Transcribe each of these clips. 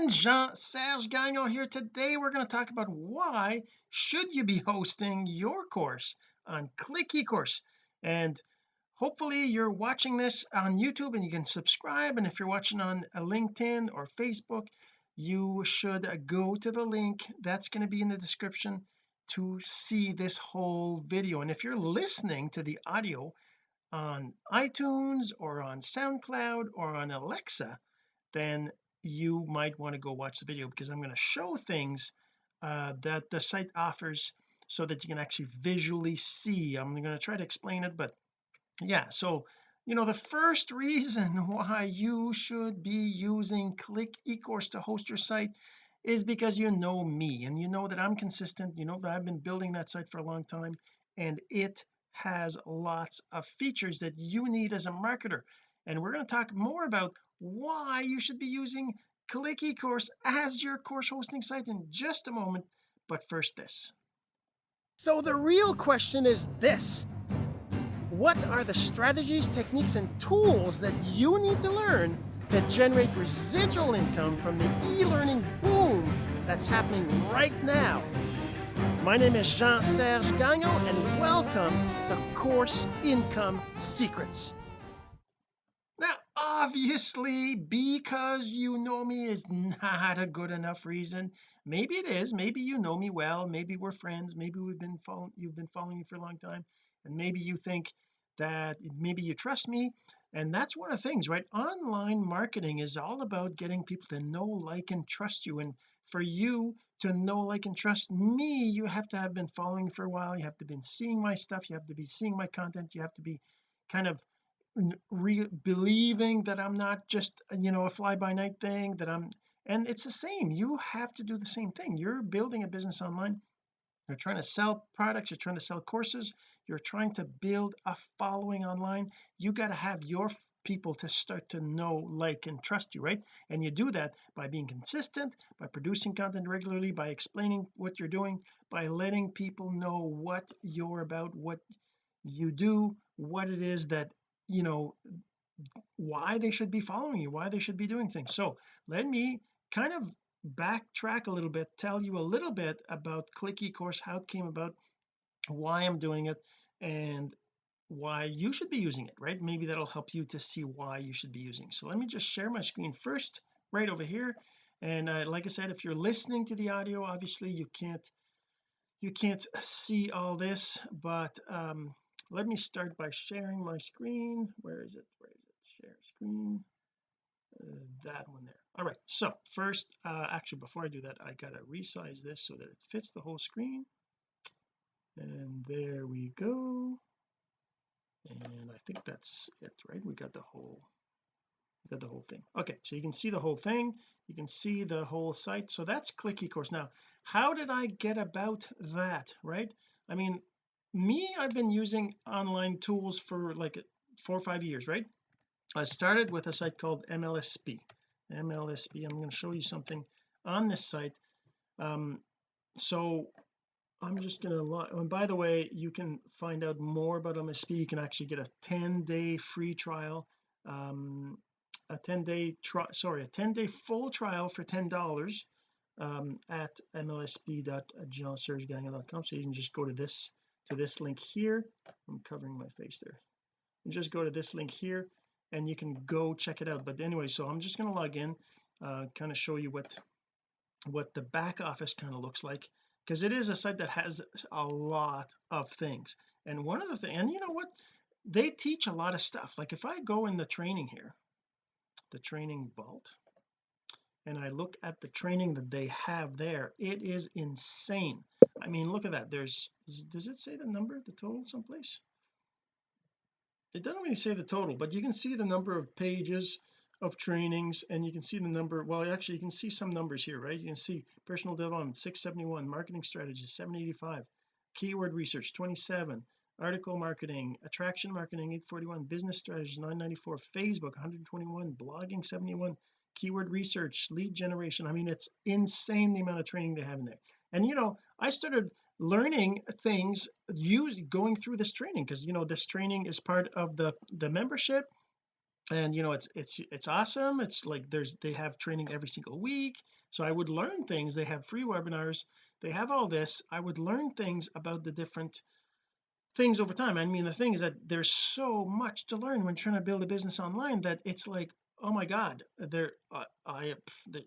friend Jean-Serge Gagnon here. Today we're going to talk about why should you be hosting your course on click ecourse? And hopefully you're watching this on YouTube and you can subscribe. And if you're watching on uh, LinkedIn or Facebook you should uh, go to the link that's going to be in the description to see this whole video. And if you're listening to the audio on iTunes or on SoundCloud or on Alexa then you might want to go watch the video because I'm going to show things uh, that the site offers so that you can actually visually see. I'm going to try to explain it but yeah so you know the first reason why you should be using click ecourse to host your site is because you know me and you know that I'm consistent you know that I've been building that site for a long time and it has lots of features that you need as a marketer. And we're going to talk more about why you should be using click ecourse as your course hosting site in just a moment. But first this. So the real question is this. What are the strategies techniques and tools that you need to learn to generate residual income from the e-learning boom that's happening right now? My name is Jean-Serge Gagnon and welcome to Course Income Secrets obviously because you know me is not a good enough reason. Maybe it is. Maybe you know me well. Maybe we're friends. Maybe we've been following you've been following me for a long time. And maybe you think that maybe you trust me. And that's one of the things right? Online marketing is all about getting people to know like and trust you. And for you to know like and trust me you have to have been following for a while. You have to been seeing my stuff. You have to be seeing my content. You have to be kind of re believing that I'm not just you know a fly-by-night thing that I'm and it's the same you have to do the same thing. You're building a business online. You're trying to sell products you're trying to sell courses you're trying to build a following online. You got to have your people to start to know like and trust you right? And you do that by being consistent by producing content regularly by explaining what you're doing by letting people know what you're about what you do what it is that you know why they should be following you why they should be doing things. So let me kind of backtrack a little bit tell you a little bit about click ecourse how it came about why I'm doing it and why you should be using it right? Maybe that'll help you to see why you should be using so let me just share my screen first right over here. And uh, like I said if you're listening to the audio obviously you can't you can't see all this but um let me start by sharing my screen. Where is it? Where is it? Share screen. Uh, that one there. All right so first uh actually before I do that I gotta resize this so that it fits the whole screen. And there we go. And I think that's it right? We got the whole we got the whole thing. Okay so you can see the whole thing. You can see the whole site. So that's click ecourse now how did I get about that right? I mean me I've been using online tools for like four or five years right? I started with a site called MLSP MLSP I'm going to show you something on this site. Um so I'm just going to and by the way you can find out more about MLSP you can actually get a 10 day free trial um a 10 day try sorry a 10 day full trial for ten dollars um at mlsp.jeansergegagnon.com so you can just go to this to this link here. I'm covering my face there. You just go to this link here and you can go check it out. But anyway so I'm just going to log in uh kind of show you what what the back office kind of looks like because it is a site that has a lot of things. And one of the things and you know what? They teach a lot of stuff. Like if I go in the training here the training vault and I look at the training that they have there it is insane. I mean look at that there's does it say the number the total someplace? It doesn't really say the total but you can see the number of pages of trainings and you can see the number well actually you can see some numbers here right? You can see personal development 671 marketing strategy 785 keyword research 27 article marketing attraction marketing 841 business strategies 994 Facebook 121 blogging 71 keyword research lead generation. I mean it's insane the amount of training they have in there. And you know I started learning things use going through this training because you know this training is part of the the membership. And you know it's it's it's awesome. It's like there's they have training every single week. So I would learn things. They have free webinars. They have all this. I would learn things about the different things over time. I mean the thing is that there's so much to learn when trying to build a business online that it's like oh my god there uh, I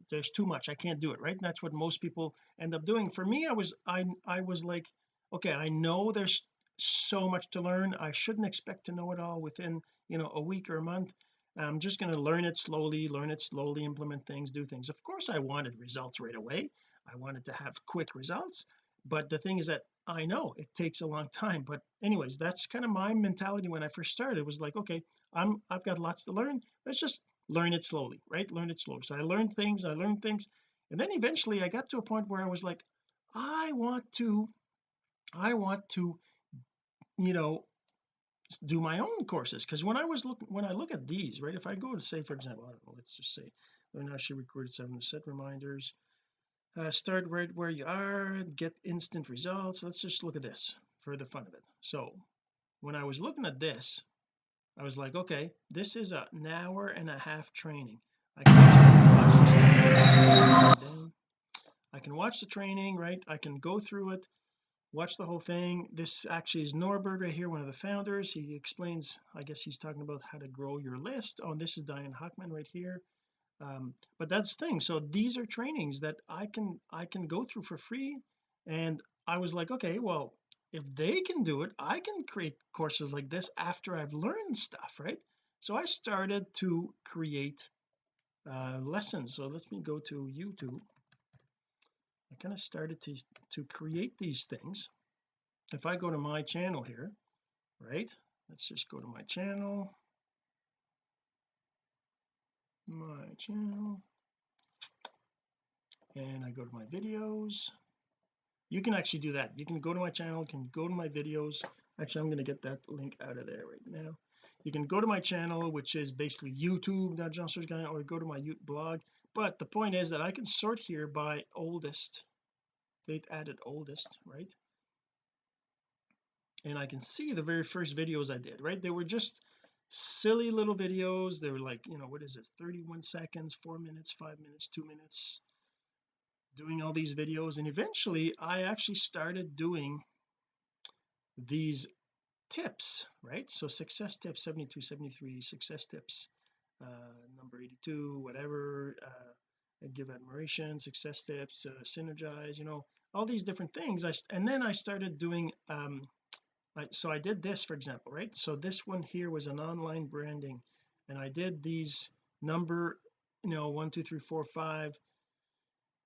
there's too much I can't do it right? And that's what most people end up doing. For me I was I I was like okay I know there's so much to learn I shouldn't expect to know it all within you know a week or a month. I'm just going to learn it slowly learn it slowly implement things do things. Of course I wanted results right away I wanted to have quick results but the thing is that I know it takes a long time but anyways that's kind of my mentality when I first started. It was like okay I'm I've got lots to learn let's just learn it slowly right? Learn it slowly so I learned things I learned things and then eventually I got to a point where I was like I want to I want to you know do my own courses. Because when I was looking when I look at these right if I go to say for example I don't know let's just say learn how she recorded seven set reminders uh, start right where you are get instant results let's just look at this for the fun of it. So when I was looking at this I was like okay this is an hour and a half training. I can training, I can watch the training right? I can go through it watch the whole thing. This actually is Norbert right here one of the founders. He explains I guess he's talking about how to grow your list. Oh and this is Diane Hochman right here. Um, but that's the thing. So these are trainings that I can I can go through for free. And I was like okay well if they can do it I can create courses like this after I've learned stuff right? So I started to create uh, lessons. So let me go to YouTube. I kind of started to to create these things. If I go to my channel here right? Let's just go to my channel. My channel. And I go to my videos you can actually do that. You can go to my channel can go to my videos. Actually I'm going to get that link out of there right now. You can go to my channel which is basically youtube.johnsearchguy or go to my blog. But the point is that I can sort here by oldest. They've added oldest right? And I can see the very first videos I did right? They were just silly little videos. They were like you know what is it 31 seconds four minutes five minutes two minutes doing all these videos and eventually I actually started doing these tips right? So success tips 72 73 success tips uh number 82 whatever uh give admiration success tips uh, synergize you know all these different things. I and then I started doing um I, so I did this for example right? So this one here was an online branding and I did these number you know one two three four five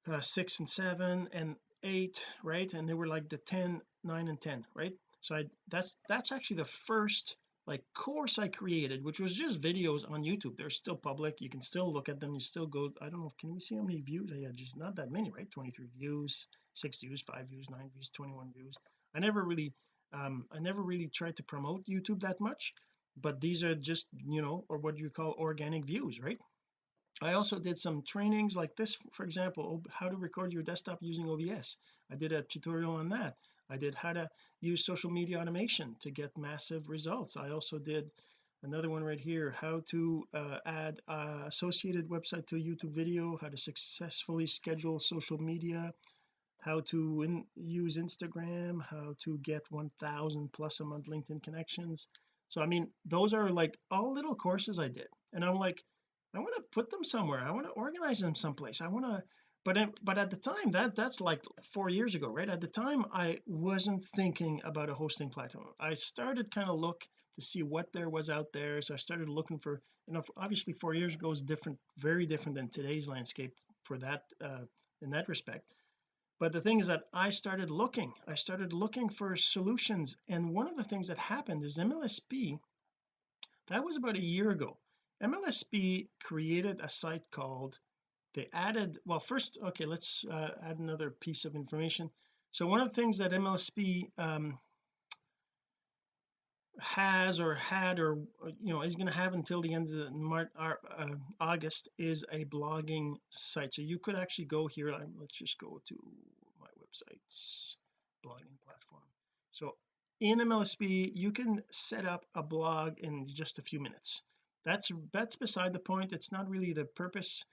uh, six and seven and eight right? And they were like the 10 9 and 10 right? So I that's that's actually the first like course I created which was just videos on YouTube. They're still public. You can still look at them. You still go I don't know can we see how many views? I had just not that many right? 23 views six views five views nine views 21 views. I never really um I never really tried to promote YouTube that much but these are just you know or what do you call organic views right I also did some trainings like this for example how to record your desktop using OBS I did a tutorial on that. I did how to use social media automation to get massive results. I also did another one right here how to uh, add uh, associated website to YouTube video how to successfully schedule social media how to in, use Instagram how to get 1000 plus a month LinkedIn connections. So I mean those are like all little courses I did. And I'm like I want to put them somewhere. I want to organize them someplace. I want to but but at the time that that's like four years ago right? At the time I wasn't thinking about a hosting platform. I started kind of look to see what there was out there so I started looking for you know obviously four years ago is different very different than today's landscape for that uh, in that respect. But the thing is that I started looking. I started looking for solutions and one of the things that happened is MLSP that was about a year ago MLSP created a site called they added well first okay let's uh, add another piece of information. So one of the things that MLSP um, has or had or you know is going to have until the end of March uh, August is a blogging site. So you could actually go here let's just go to my website's blogging platform. So in MLSP you can set up a blog in just a few minutes that's that's beside the point. It's not really the purpose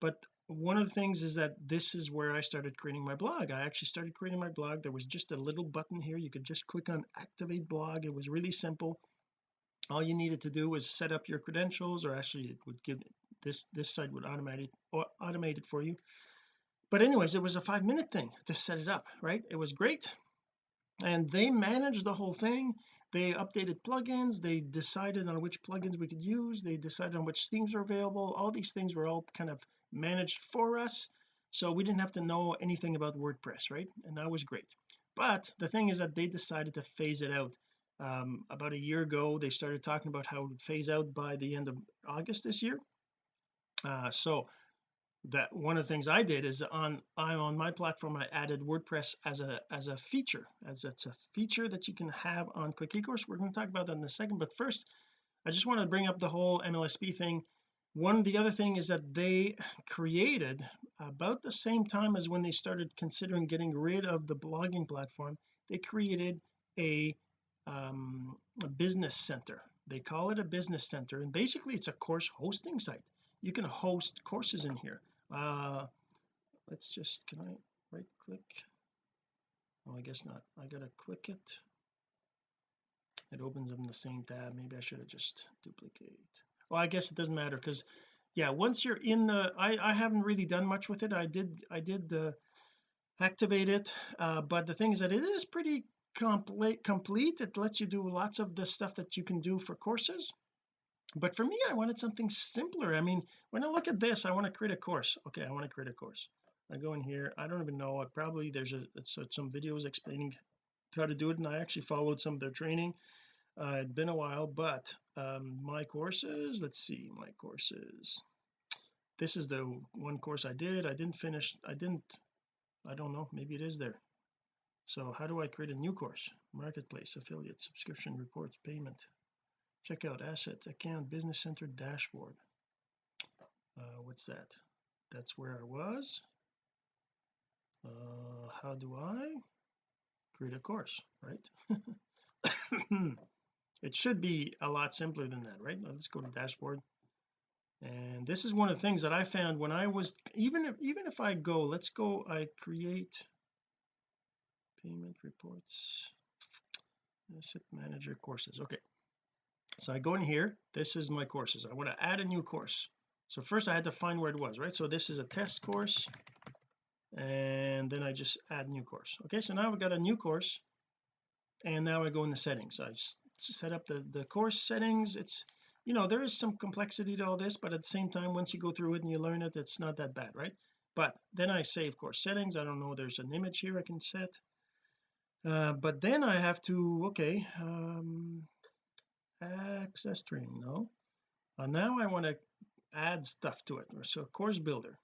but one of the things is that this is where I started creating my blog. I actually started creating my blog. There was just a little button here. You could just click on activate blog. It was really simple. All you needed to do was set up your credentials or actually it would give this this site would automate it or automate it for you. But anyways it was a five minute thing to set it up right? It was great and they managed the whole thing. They updated plugins they decided on which plugins we could use they decided on which themes are available. All these things were all kind of managed for us so we didn't have to know anything about WordPress right? And that was great. But the thing is that they decided to phase it out. Um, about a year ago they started talking about how it would phase out by the end of August this year. Uh, so that one of the things I did is on I'm on my platform I added WordPress as a as a feature as it's a feature that you can have on click ecourse. We're going to talk about that in a second but first I just want to bring up the whole MLSP thing. One of the other thing is that they created about the same time as when they started considering getting rid of the blogging platform they created a, um, a business center. They call it a business center and basically it's a course hosting site. You can host courses in here uh let's just can I right click well I guess not. I gotta click it. It opens up in the same tab. Maybe I should have just duplicate. Well I guess it doesn't matter because yeah once you're in the I I haven't really done much with it. I did I did uh, activate it uh, but the thing is that it is pretty complete complete. It lets you do lots of the stuff that you can do for courses but for me I wanted something simpler. I mean when I look at this I want to create a course. Okay I want to create a course. I go in here I don't even know I probably there's a some videos explaining how to do it and I actually followed some of their training. Uh, it'd been a while but um, my courses let's see my courses. This is the one course I did. I didn't finish I didn't I don't know maybe it is there. So how do I create a new course? Marketplace affiliate subscription reports payment check out assets account business center dashboard. Uh, what's that? That's where I was. Uh, how do I create a course right? It should be a lot simpler than that right? Let's go to dashboard. And this is one of the things that I found when I was even if even if I go let's go I create payment reports asset manager courses. Okay so I go in here this is my courses. I want to add a new course. So first I had to find where it was right? So this is a test course and then I just add new course. Okay so now we've got a new course and now I go in the settings. I just set up the the course settings. It's you know there is some complexity to all this but at the same time once you go through it and you learn it it's not that bad right? But then I save course settings. I don't know there's an image here I can set. Uh, but then I have to okay um access training no. Uh, now I want to add stuff to it. So course builder.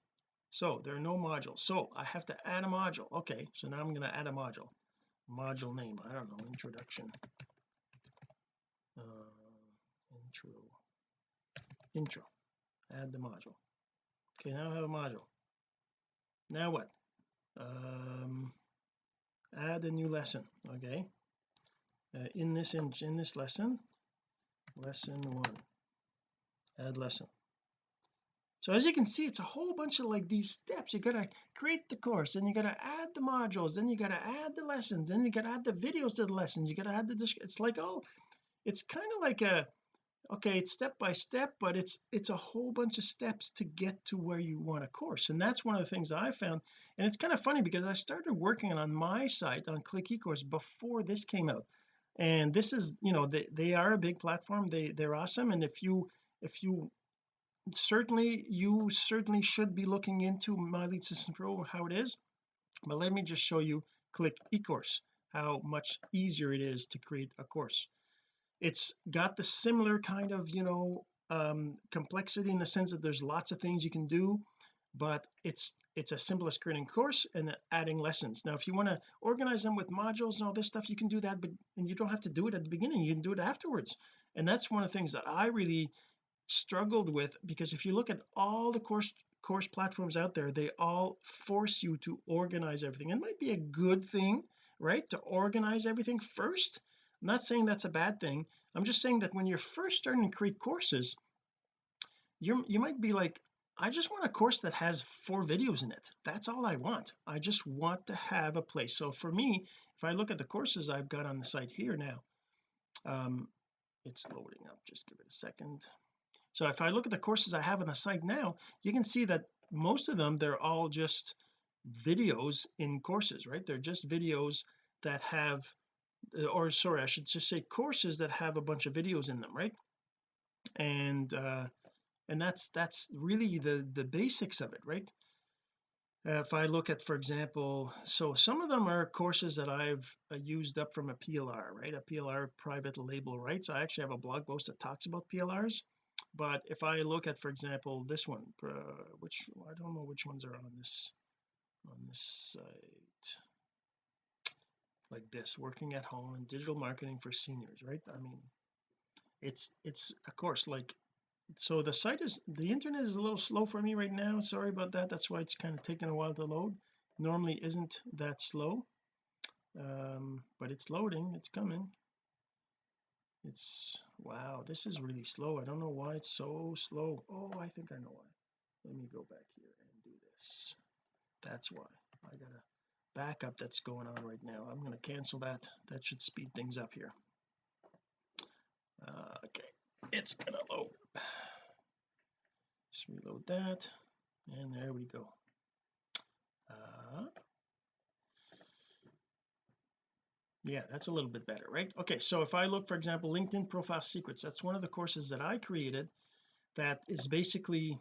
So there are no modules. So I have to add a module. Okay so now I'm going to add a module. Module name I don't know introduction. Uh, intro. Intro. Add the module. Okay now I have a module. Now what? Um add a new lesson okay? Uh, in this in, in this lesson lesson one. Add lesson. So as you can see it's a whole bunch of like these steps. You gotta create the course and you gotta add the modules then you gotta add the lessons then you gotta add the videos to the lessons you gotta add the it's like all it's kind of like a okay it's step by step but it's it's a whole bunch of steps to get to where you want a course. And that's one of the things that I found and it's kind of funny because I started working on my site on click ecourse before this came out and this is you know they, they are a big platform. They they're awesome. And if you if you certainly you certainly should be looking into my lead system pro how it is. But let me just show you click ecourse how much easier it is to create a course. It's got the similar kind of you know um complexity in the sense that there's lots of things you can do but it's it's a simplest as creating course and adding lessons. Now if you want to organize them with modules and all this stuff you can do that but and you don't have to do it at the beginning you can do it afterwards. And that's one of the things that I really struggled with because if you look at all the course course platforms out there they all force you to organize everything. It might be a good thing right to organize everything first. I'm not saying that's a bad thing. I'm just saying that when you're first starting to create courses you you might be like I just want a course that has four videos in it. That's all I want. I just want to have a place. So for me if I look at the courses I've got on the site here now um it's loading up. Just give it a second. So if I look at the courses I have on the site now you can see that most of them they're all just videos in courses right? They're just videos that have uh, or sorry I should just say courses that have a bunch of videos in them right? And uh and that's that's really the the basics of it right? If I look at for example so some of them are courses that I've uh, used up from a PLR right? A PLR private label rights. I actually have a blog post that talks about PLRs but if I look at for example this one uh, which I don't know which ones are on this on this site. Like this working at home and digital marketing for seniors right? I mean it's it's a course like so the site is the internet is a little slow for me right now. Sorry about that. That's why it's kind of taking a while to load. Normally isn't that slow um but it's loading. It's coming. It's wow this is really slow. I don't know why it's so slow. Oh I think I know why. Let me go back here and do this. That's why. I got a backup that's going on right now. I'm going to cancel that. That should speed things up here. Uh, okay it's gonna load. Just reload that. And there we go. Uh, yeah that's a little bit better right? Okay so if I look for example LinkedIn profile secrets that's one of the courses that I created that is basically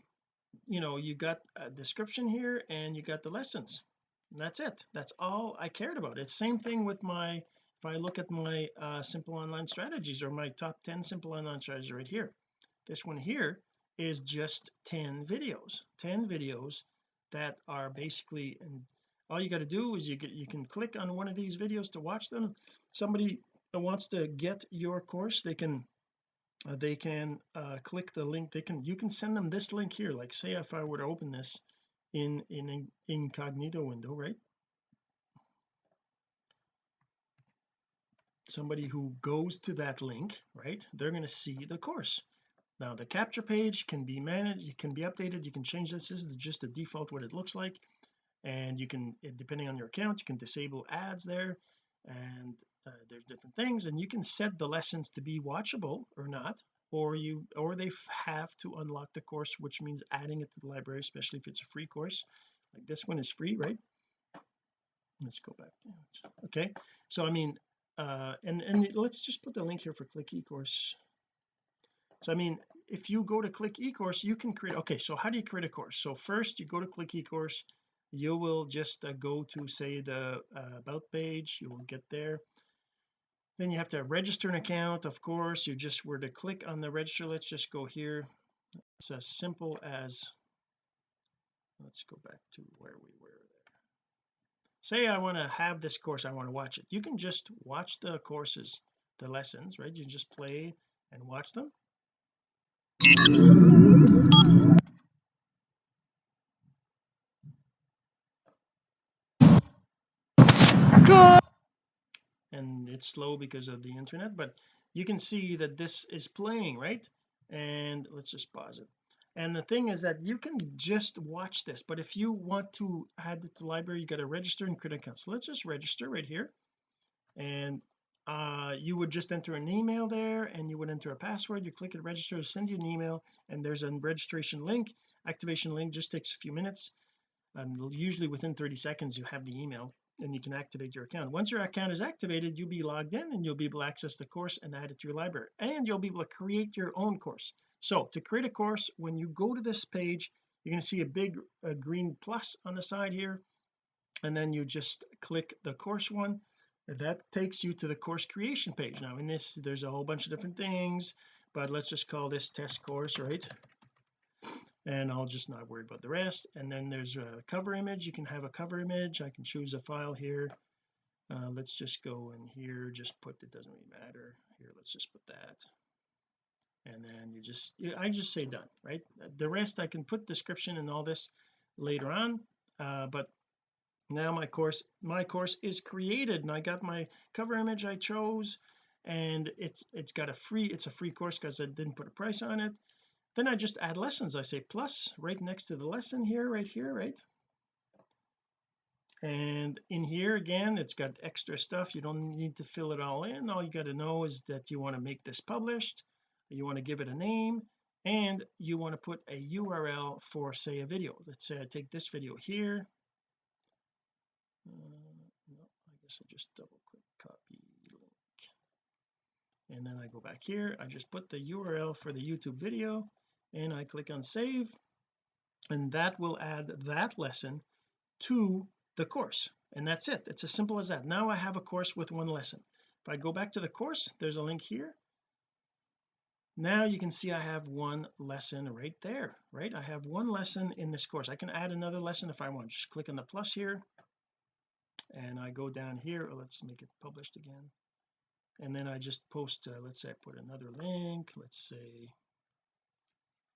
you know you got a description here and you got the lessons. And that's it. That's all I cared about. It's same thing with my if I look at my uh, simple online strategies or my top 10 simple online strategies right here this one here is just 10 videos 10 videos that are basically and all you got to do is you get you can click on one of these videos to watch them. Somebody wants to get your course they can uh, they can uh, click the link they can you can send them this link here. Like say if I were to open this in in an incognito window right somebody who goes to that link right they're going to see the course. Now the capture page can be managed it can be updated you can change this this is just a default what it looks like. And you can depending on your account you can disable ads there and uh, there's different things and you can set the lessons to be watchable or not or you or they have to unlock the course which means adding it to the library especially if it's a free course. Like this one is free right? Let's go back okay so I mean uh and and let's just put the link here for click ecourse. So I mean if you go to click ecourse you can create okay so how do you create a course? So first you go to click ecourse. You will just uh, go to say the uh, about page. You will get there. Then you have to register an account of course. You just were to click on the register. Let's just go here. It's as simple as let's go back to where we were say I want to have this course I want to watch it. You can just watch the courses the lessons right? You just play and watch them. And it's slow because of the internet but you can see that this is playing right? And let's just pause it and the thing is that you can just watch this but if you want to add it to library you got to register and create an account so let's just register right here. And uh you would just enter an email there and you would enter a password. You click it register send you an email and there's a registration link. Activation link just takes a few minutes and usually within 30 seconds you have the email and you can activate your account. Once your account is activated you'll be logged in and you'll be able to access the course and add it to your library. And you'll be able to create your own course. So to create a course when you go to this page you're going to see a big uh, green plus on the side here. And then you just click the course one. That takes you to the course creation page. Now in this there's a whole bunch of different things but let's just call this test course right and I'll just not worry about the rest. And then there's a cover image. You can have a cover image. I can choose a file here. Uh, let's just go in here. Just put it doesn't really matter. Here let's just put that. And then you just I just say done right? The rest I can put description and all this later on. Uh, but now my course my course is created and I got my cover image I chose and it's it's got a free it's a free course because I didn't put a price on it then I just add lessons. I say plus right next to the lesson here right here right? And in here again it's got extra stuff. You don't need to fill it all in. All you got to know is that you want to make this published. You want to give it a name. And you want to put a URL for say a video. Let's say I take this video here. Uh, no I guess I just double click copy link. And then I go back here. I just put the URL for the YouTube video and I click on save and that will add that lesson to the course and that's it. It's as simple as that. Now I have a course with one lesson. If I go back to the course there's a link here. Now you can see I have one lesson right there right? I have one lesson in this course. I can add another lesson if I want. Just click on the plus here and I go down here. Let's make it published again. And then I just post uh, let's say I put another link. Let's say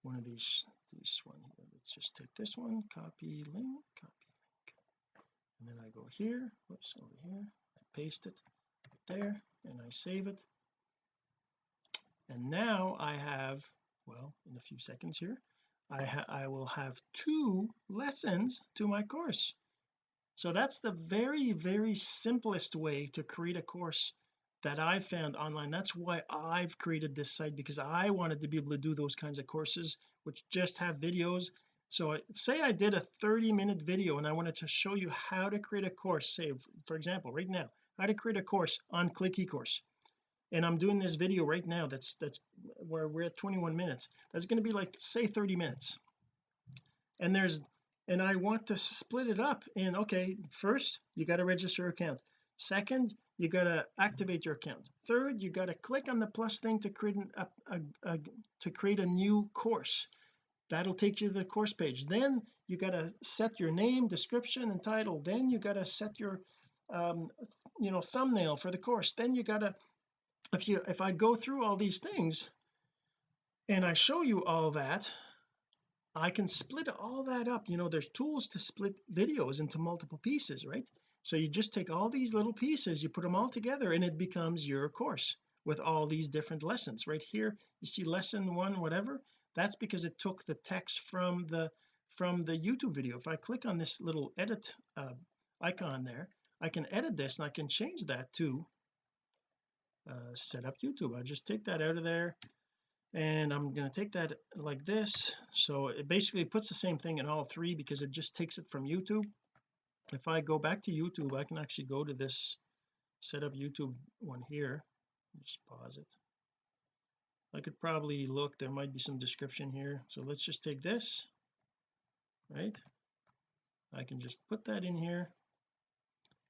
one of these this one here. Let's just take this one copy link copy link. And then I go here whoops over here I paste it there and I save it. And now I have well in a few seconds here I, I will have two lessons to my course. So that's the very very simplest way to create a course that I found online that's why I've created this site because I wanted to be able to do those kinds of courses which just have videos. So say I did a 30 minute video and I wanted to show you how to create a course. Say for example right now how to create a course on click eCourse. And I'm doing this video right now that's that's where we're at 21 minutes. That's going to be like say 30 minutes. And there's and I want to split it up in okay first you got to register account second you got to activate your account. Third you got to click on the plus thing to create an, a, a, a, to create a new course. That'll take you to the course page. Then you got to set your name description and title. Then you got to set your um you know thumbnail for the course. Then you got to if you if I go through all these things and I show you all that I can split all that up. You know there's tools to split videos into multiple pieces right so you just take all these little pieces you put them all together and it becomes your course with all these different lessons. Right here you see lesson one whatever? That's because it took the text from the from the YouTube video. If I click on this little edit uh, icon there I can edit this and I can change that to uh, set up YouTube. I just take that out of there and I'm going to take that like this. So it basically puts the same thing in all three because it just takes it from YouTube if I go back to YouTube I can actually go to this set up YouTube one here. Just pause it. I could probably look there might be some description here. So let's just take this right? I can just put that in here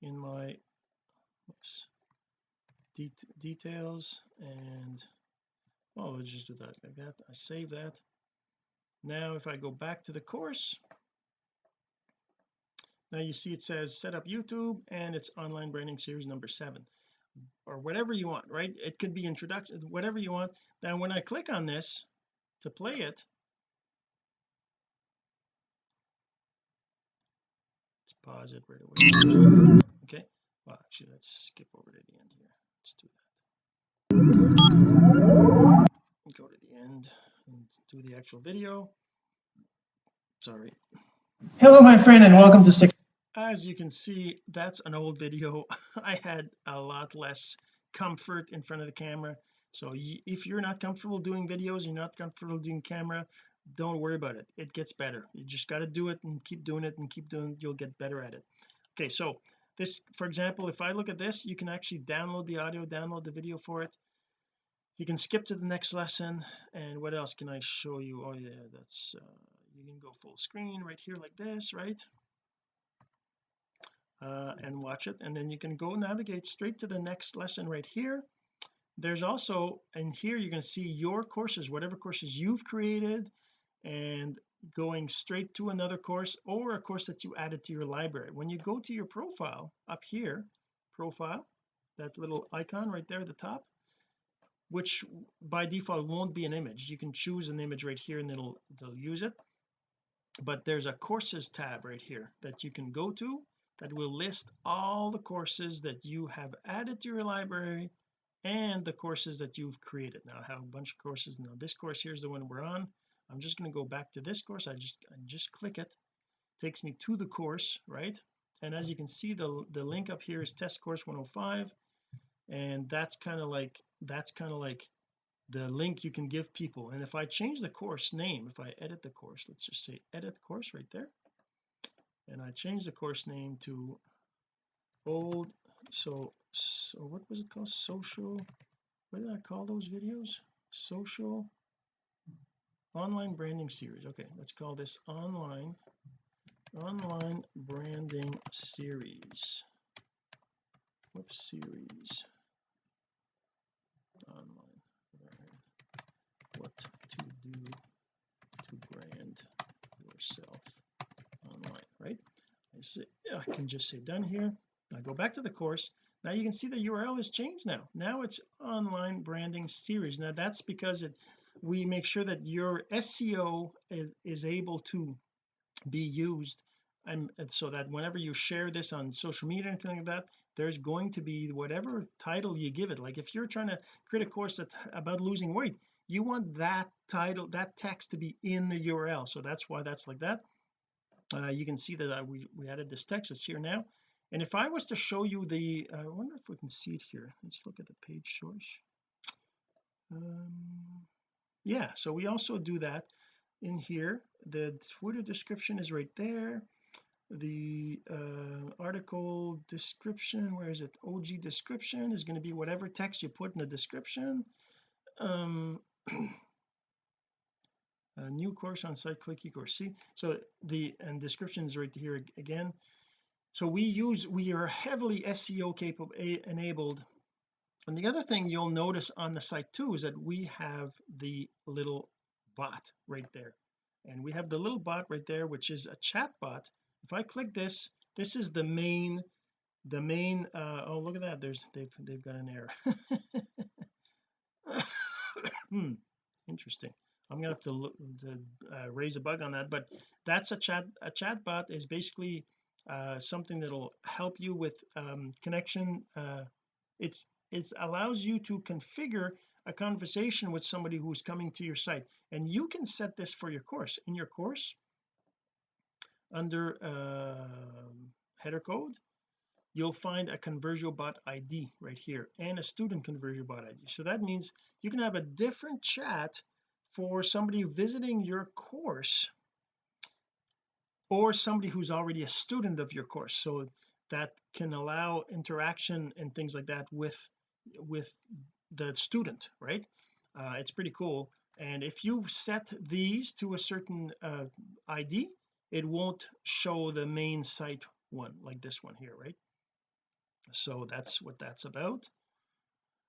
in my oops, det details and oh let's just do that like that. I save that. Now if I go back to the course now you see it says set up YouTube and it's online branding series number seven or whatever you want right? It could be introduction whatever you want. Now when I click on this to play it let's pause it right away. Okay. Well actually let's skip over to the end here. Let's do that. Go to the end and do the actual video. Sorry. Hello my friend and welcome to six as you can see that's an old video. I had a lot less comfort in front of the camera. So if you're not comfortable doing videos you're not comfortable doing camera don't worry about it. It gets better. You just got to do it and keep doing it and keep doing it you'll get better at it. Okay so this for example if I look at this you can actually download the audio download the video for it. You can skip to the next lesson. And what else can I show you? Oh yeah that's uh, you can go full screen right here like this right uh, and watch it and then you can go navigate straight to the next lesson right here. There's also and here you're going to see your courses whatever courses you've created and going straight to another course or a course that you added to your library. When you go to your profile up here profile that little icon right there at the top which by default won't be an image. You can choose an image right here and it'll it'll use it. But there's a courses tab right here that you can go to that will list all the courses that you have added to your library and the courses that you've created. Now I have a bunch of courses. Now this course here is the one we're on. I'm just going to go back to this course. I just I just click it. Takes me to the course right? And as you can see the the link up here is test course 105 and that's kind of like that's kind of like the link you can give people. And if I change the course name if I edit the course let's just say edit course right there and I change the course name to old so so what was it called? Social what did I call those videos? Social online branding series. Okay let's call this online online branding series. Whoops series. Online what to do to brand yourself I, can just say done here. I go back to the course. Now you can see the URL has changed now. Now it's online branding series. Now that's because it we make sure that your SEO is, is able to be used. And, so that whenever you share this on social media anything like that there's going to be whatever title you give it. Like if you're trying to create a course that's about losing weight you want that title that text to be in the URL so that's why that's like that uh, you can see that uh, we, we added this text it's here now. And if I was to show you the uh, I wonder if we can see it here. Let's look at the page source. Um, yeah so we also do that in here. The Twitter description is right there. The uh, article description where is it? OG description is going to be whatever text you put in the description. Um a new course on site click ecourse see so the and description is right here again. So we use we are heavily SEO capable enabled. And the other thing you'll notice on the site too is that we have the little bot right there. And we have the little bot right there which is a chat bot if I click this this is the main the main uh oh look at that. There's they've they've got an error. Hmm interesting I'm gonna have to, look, to uh, raise a bug on that but that's a chat a chat bot is basically uh, something that'll help you with um, connection uh, it's it allows you to configure a conversation with somebody who's coming to your site. And you can set this for your course. In your course under uh, header code you'll find a conversion bot ID right here and a student conversion bot ID so that means you can have a different chat for somebody visiting your course or somebody who's already a student of your course. So that can allow interaction and things like that with with the student right? Uh, it's pretty cool. And if you set these to a certain uh, ID it won't show the main site one like this one here right? So that's what that's about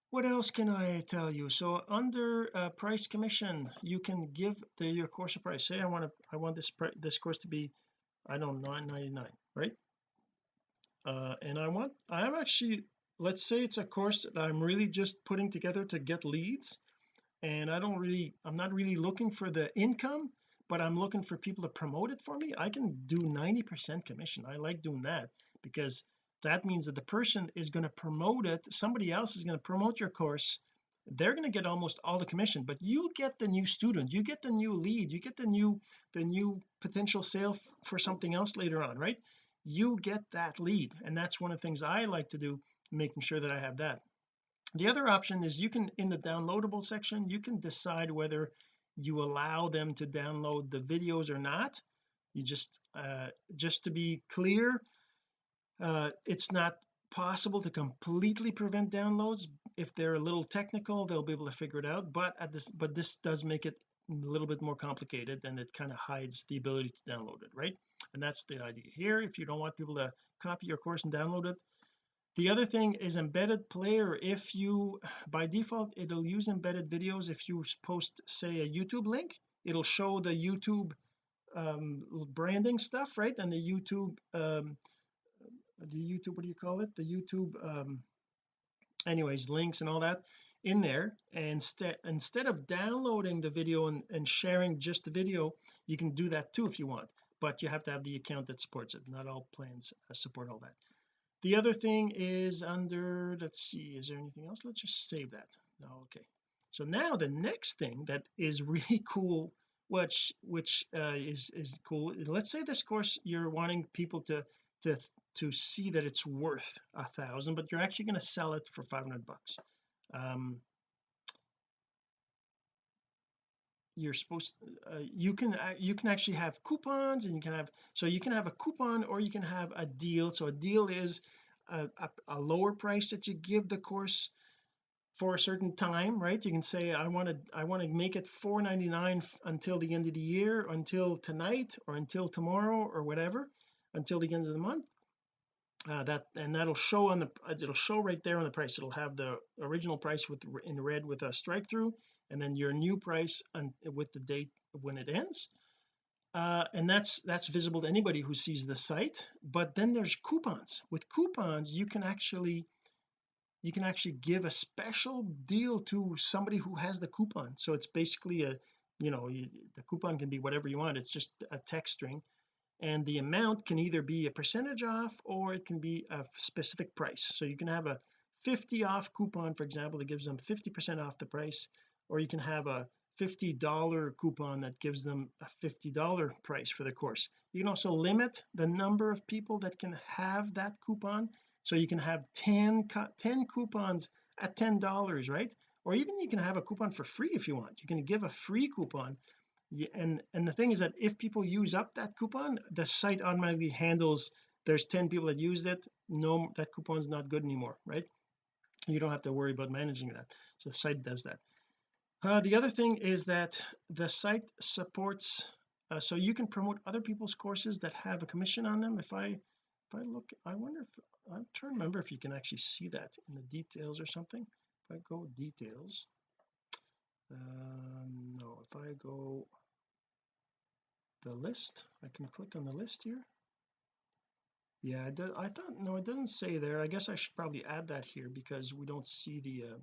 what else can I tell you? So under uh, price commission you can give the your course a price. Say I want to I want this this course to be I don't know 9.99 right? Uh, and I want I'm actually let's say it's a course that I'm really just putting together to get leads and I don't really I'm not really looking for the income but I'm looking for people to promote it for me I can do 90 percent commission. I like doing that because that means that the person is going to promote it somebody else is going to promote your course they're going to get almost all the commission. But you get the new student you get the new lead you get the new the new potential sale for something else later on right? You get that lead and that's one of the things I like to do making sure that I have that. The other option is you can in the downloadable section you can decide whether you allow them to download the videos or not. You just uh just to be clear uh it's not possible to completely prevent downloads. If they're a little technical they'll be able to figure it out but at this but this does make it a little bit more complicated and it kind of hides the ability to download it right? And that's the idea here. If you don't want people to copy your course and download it. The other thing is embedded player. If you by default it'll use embedded videos. If you post say a YouTube link it'll show the YouTube um, branding stuff right? And the YouTube um, the YouTube what do you call it? The YouTube um, anyways links and all that in there. And instead instead of downloading the video and, and sharing just the video you can do that too if you want but you have to have the account that supports it. Not all plans uh, support all that. The other thing is under let's see is there anything else? Let's just save that. No okay. So now the next thing that is really cool which which uh, is is cool let's say this course you're wanting people to to to see that it's worth a thousand but you're actually going to sell it for 500 bucks. Um you're supposed uh, you can uh, you can actually have coupons and you can have so you can have a coupon or you can have a deal. So a deal is a, a, a lower price that you give the course for a certain time right? You can say I want to I want to make it 4.99 until the end of the year until tonight or until tomorrow or whatever until the end of the month uh, that and that'll show on the it'll show right there on the price. It'll have the original price with in red with a strike through and then your new price and with the date when it ends. Uh, and that's that's visible to anybody who sees the site but then there's coupons. With coupons you can actually you can actually give a special deal to somebody who has the coupon. So it's basically a you know you, the coupon can be whatever you want. It's just a text string and the amount can either be a percentage off or it can be a specific price. So you can have a 50 off coupon for example that gives them 50 percent off the price or you can have a $50 coupon that gives them a $50 price for the course. You can also limit the number of people that can have that coupon. So you can have 10 10 coupons at $10 right? Or even you can have a coupon for free if you want. You can give a free coupon and and the thing is that if people use up that coupon the site automatically handles there's 10 people that used it no that coupon's not good anymore right? You don't have to worry about managing that. So the site does that. Uh, the other thing is that the site supports uh, so you can promote other people's courses that have a commission on them. If I if I look I wonder if I'm trying to remember if you can actually see that in the details or something. If I go details uh, no if I go the list. I can click on the list here. Yeah I, did, I thought no it doesn't say there. I guess I should probably add that here because we don't see the uh,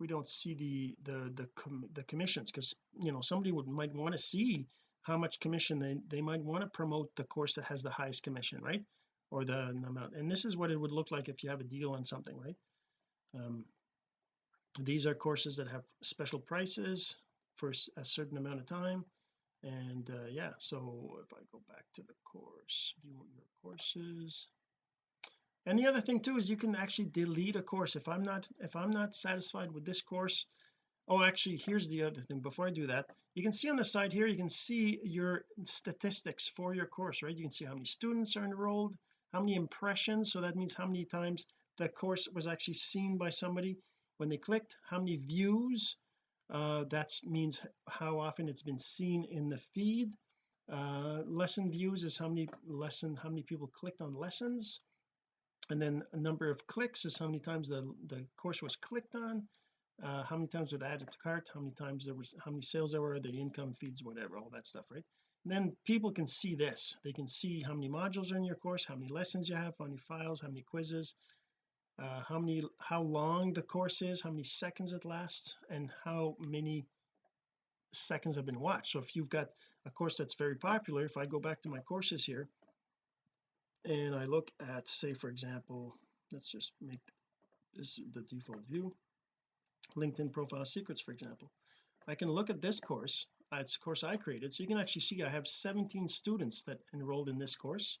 we don't see the the the, com the commissions because you know somebody would might want to see how much commission they they might want to promote the course that has the highest commission right? Or the amount. And this is what it would look like if you have a deal on something right? Um, these are courses that have special prices for a certain amount of time and uh, yeah so if I go back to the course view your courses and the other thing too is you can actually delete a course. If I'm not if I'm not satisfied with this course oh actually here's the other thing. Before I do that you can see on the side here you can see your statistics for your course right? You can see how many students are enrolled how many impressions. So that means how many times the course was actually seen by somebody. When they clicked how many views uh, that means how often it's been seen in the feed uh, lesson views is how many lesson how many people clicked on lessons and then a number of clicks is how many times the the course was clicked on uh, how many times it added to cart how many times there was how many sales there were the income feeds whatever all that stuff right and then people can see this they can see how many modules are in your course how many lessons you have how many files how many quizzes uh, how many how long the course is how many seconds it lasts and how many seconds have been watched. So if you've got a course that's very popular if I go back to my courses here and I look at say for example let's just make this the default view. LinkedIn profile secrets for example. I can look at this course uh, it's a course I created so you can actually see I have 17 students that enrolled in this course.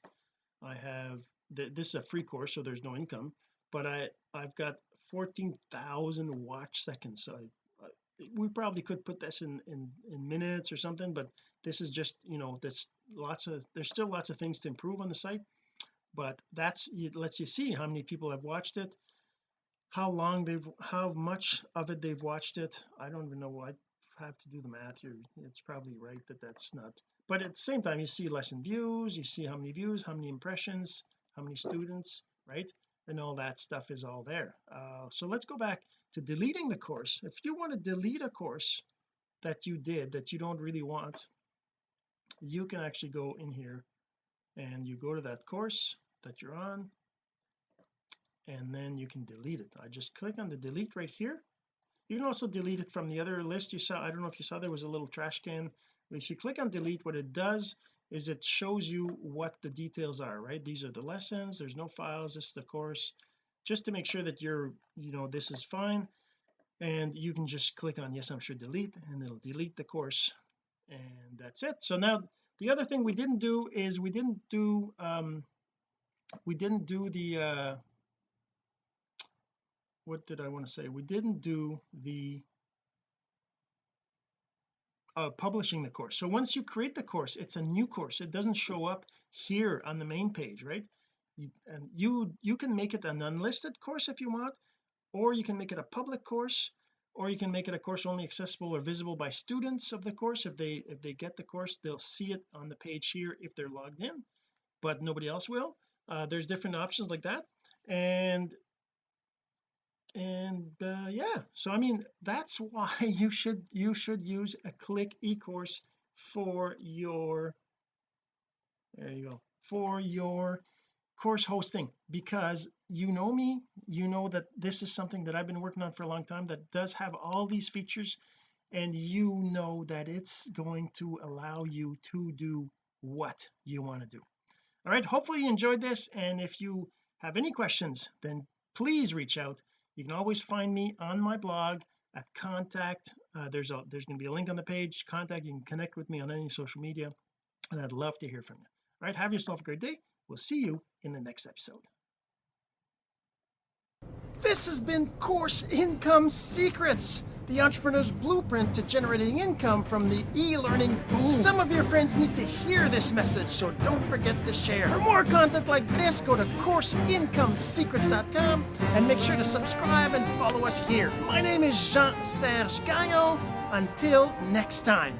I have th this is a free course so there's no income but I I've got 14,000 watch seconds so I, I, we probably could put this in in in minutes or something but this is just you know there's lots of there's still lots of things to improve on the site but that's it lets you see how many people have watched it how long they've how much of it they've watched it. I don't even know I have to do the math here it's probably right that that's not but at the same time you see lesson views you see how many views how many impressions how many students right and all that stuff is all there. Uh, so let's go back to deleting the course. If you want to delete a course that you did that you don't really want you can actually go in here and you go to that course that you're on and then you can delete it. I just click on the delete right here. You can also delete it from the other list you saw. I don't know if you saw there was a little trash can. If you click on delete what it does is it shows you what the details are right? These are the lessons there's no files this is the course. Just to make sure that you're you know this is fine and you can just click on yes I'm sure delete and it'll delete the course and that's it. So now the other thing we didn't do is we didn't do um we didn't do the uh what did I want to say? We didn't do the uh, publishing the course. So once you create the course it's a new course. It doesn't show up here on the main page right? You, and you you can make it an unlisted course if you want or you can make it a public course or you can make it a course only accessible or visible by students of the course. If they if they get the course they'll see it on the page here if they're logged in but nobody else will. Uh, there's different options like that. And and uh, yeah so I mean that's why you should you should use a click eCourse for your there you go for your course hosting. Because you know me you know that this is something that I've been working on for a long time that does have all these features and you know that it's going to allow you to do what you want to do. All right hopefully you enjoyed this and if you have any questions then please reach out you can always find me on my blog at contact uh, there's a there's going to be a link on the page contact you can connect with me on any social media and I'd love to hear from you. All right have yourself a great day. We'll see you in the next episode. This has been course income secrets the entrepreneur's blueprint to generating income from the e-learning boom. Some of your friends need to hear this message, so don't forget to share. For more content like this, go to CourseIncomeSecrets.com and make sure to subscribe and follow us here. My name is Jean-Serge Gagnon. Until next time.